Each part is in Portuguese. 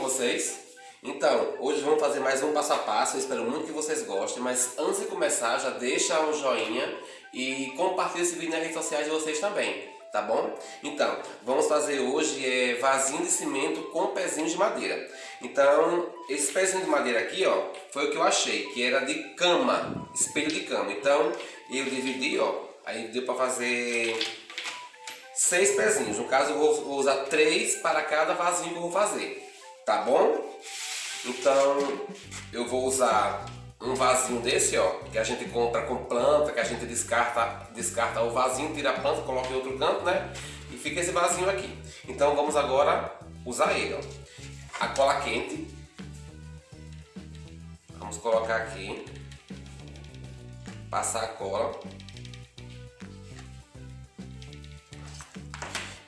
vocês? Então, hoje vamos fazer mais um passo a passo, eu espero muito que vocês gostem, mas antes de começar já deixa um joinha e compartilha esse vídeo nas redes sociais de vocês também, tá bom? Então, vamos fazer hoje é, vasinho de cimento com pezinhos de madeira. Então, esse pezinho de madeira aqui, ó, foi o que eu achei, que era de cama, espelho de cama. Então, eu dividi, ó, aí deu para fazer seis pezinhos. No caso, eu vou, usar três para cada vasinho que eu vou fazer, tá bom? Então, eu vou usar um vasinho desse, ó, que a gente compra com planta, que a gente descarta, descarta o vasinho, tira a planta, coloca em outro canto, né? E fica esse vasinho aqui. Então, vamos agora usar ele, ó. A cola quente. Vamos colocar aqui. Passar a cola.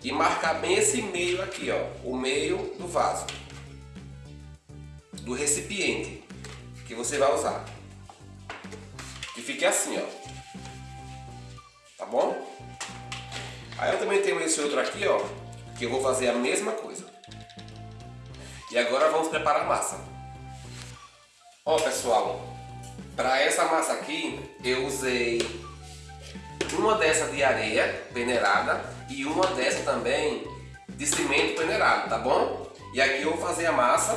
e marcar bem esse meio aqui, ó, o meio do vaso, do recipiente que você vai usar. Que fique assim, ó. Tá bom? Aí eu também tenho esse outro aqui, ó, que eu vou fazer a mesma coisa. E agora vamos preparar a massa. Ó, pessoal, para essa massa aqui, eu usei uma dessa de areia peneirada e uma dessa também de cimento peneirado, tá bom? E aqui eu vou fazer a massa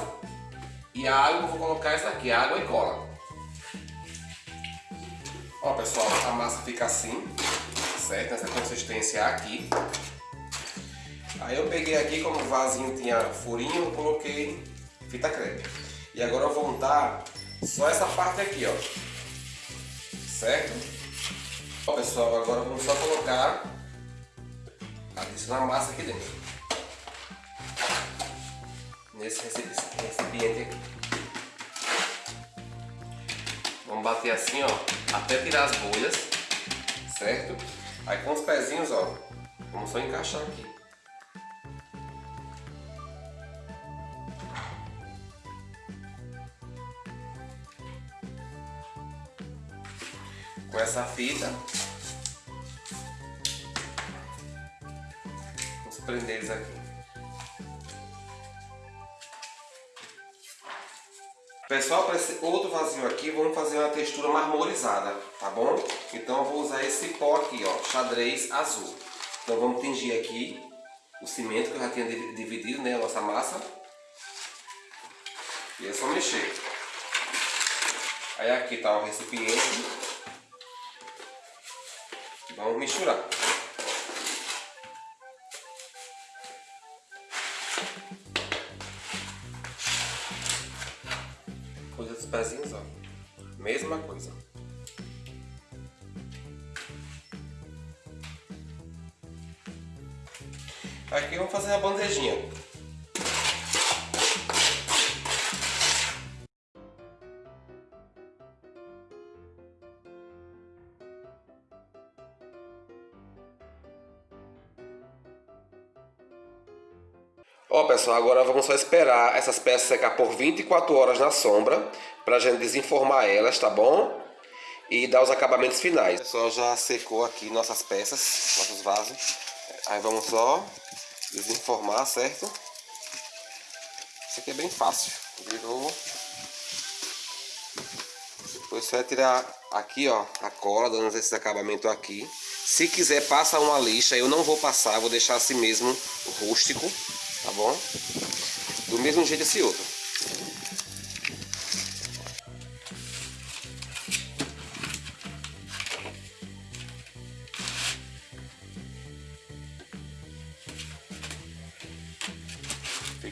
e a água eu vou colocar essa aqui, água e cola. Ó pessoal, a massa fica assim, certo? Nessa consistência aqui. Aí eu peguei aqui, como o vasinho tinha furinho, eu coloquei fita crepe. E agora eu vou untar só essa parte aqui, ó. Certo? Ó pessoal, agora vamos só colocar adicionar massa aqui dentro. Nesse recipiente aqui. Vamos bater assim, ó, até tirar as bolhas, certo? Aí com os pezinhos, ó, vamos só encaixar aqui. Com essa fita, prender eles aqui. Pessoal, para esse outro vasinho aqui, vamos fazer uma textura marmorizada, tá bom? Então eu vou usar esse pó aqui, ó, xadrez azul. Então vamos tingir aqui o cimento que eu já tinha dividido, né, a nossa massa. E é só mexer. Aí aqui tá o recipiente. Vamos misturar. Pezinhos, ó. Mesma coisa. Aqui vamos fazer a bandejinha. Ó pessoal, agora vamos só esperar essas peças secar por 24 horas na sombra para a gente desenformar elas, tá bom? E dar os acabamentos finais. Pessoal, já secou aqui nossas peças, nossos vasos. Aí vamos só desenformar, certo? Isso aqui é bem fácil. Virou. Depois você vai tirar aqui, ó, a cola, dando esse acabamento aqui. Se quiser, passa uma lixa. Eu não vou passar, vou deixar assim mesmo, rústico tá bom? Do mesmo jeito esse outro.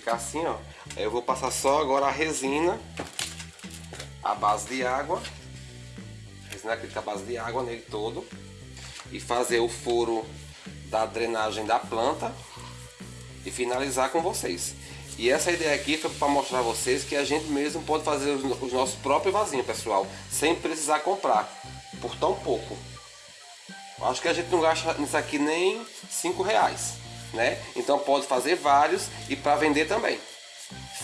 Fica assim, ó. Eu vou passar só agora a resina, a base de água, resina acrílica a base de água nele todo e fazer o furo da drenagem da planta e finalizar com vocês. E essa ideia aqui foi para mostrar a vocês que a gente mesmo pode fazer os nossos próprios vasinhos, pessoal, sem precisar comprar, por tão pouco. Acho que a gente não gasta nisso aqui nem 5 reais, né? Então pode fazer vários e para vender também.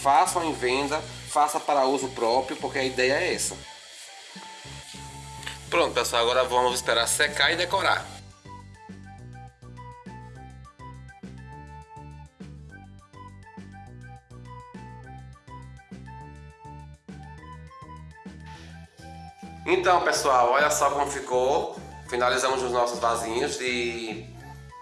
Façam em venda, faça para uso próprio, porque a ideia é essa. Pronto, pessoal, agora vamos esperar secar e decorar. Então, pessoal, olha só como ficou. Finalizamos os nossos vasinhos de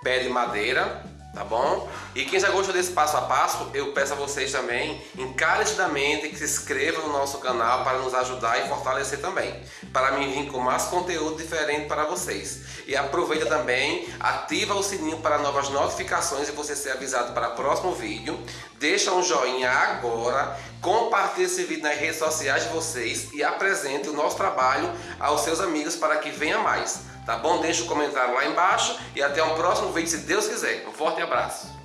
pé de madeira tá bom? E quem já gostou desse passo a passo, eu peço a vocês também, encarecidamente, que se inscrevam no nosso canal para nos ajudar e fortalecer também, para mim vir com mais conteúdo diferente para vocês. E aproveita também, ativa o sininho para novas notificações e você ser avisado para o próximo vídeo. Deixa um joinha agora, compartilhe esse vídeo nas redes sociais de vocês e apresente o nosso trabalho aos seus amigos para que venha mais. Tá bom? Deixa o um comentário lá embaixo e até o próximo vídeo, se Deus quiser. Um forte abraço.